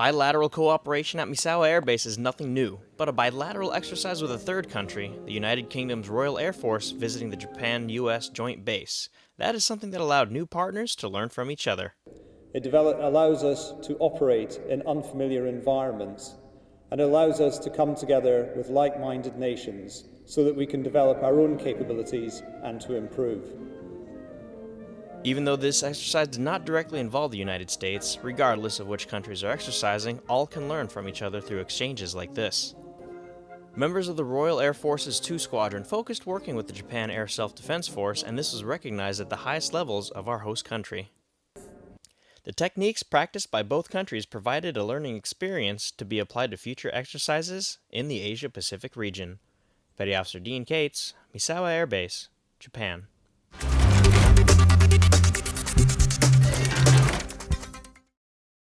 Bilateral cooperation at Misawa Air Base is nothing new, but a bilateral exercise with a third country, the United Kingdom's Royal Air Force visiting the Japan-US joint base, that is something that allowed new partners to learn from each other. It allows us to operate in unfamiliar environments and allows us to come together with like-minded nations so that we can develop our own capabilities and to improve. Even though this exercise did not directly involve the United States, regardless of which countries are exercising, all can learn from each other through exchanges like this. Members of the Royal Air Force's 2 Squadron focused working with the Japan Air Self-Defense Force and this was recognized at the highest levels of our host country. The techniques practiced by both countries provided a learning experience to be applied to future exercises in the Asia-Pacific region. Petty Officer Dean Cates, Misawa Air Base, Japan.